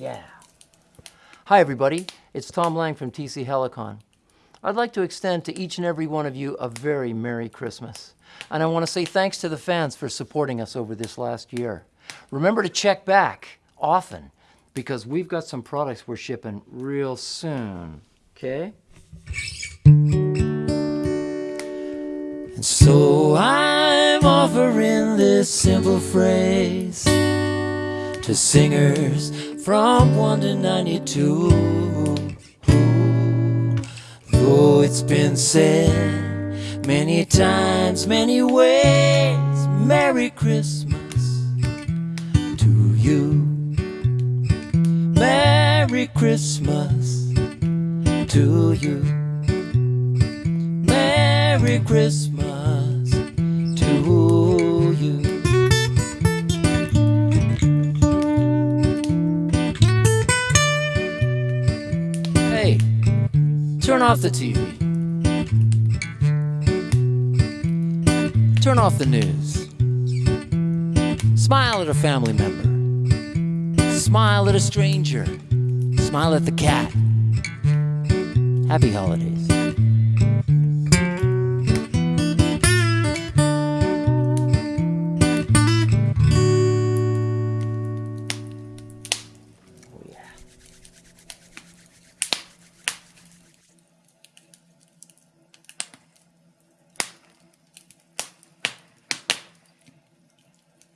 Yeah. Hi, everybody. It's Tom Lang from TC Helicon. I'd like to extend to each and every one of you a very Merry Christmas. And I want to say thanks to the fans for supporting us over this last year. Remember to check back often because we've got some products we're shipping real soon. Okay? And so I'm offering this simple phrase to singers from 1 to 92. Though it's been said many times, many ways, Merry Christmas to you. Merry Christmas to you. Merry Christmas turn off the TV. Turn off the news. Smile at a family member. Smile at a stranger. Smile at the cat. Happy holidays.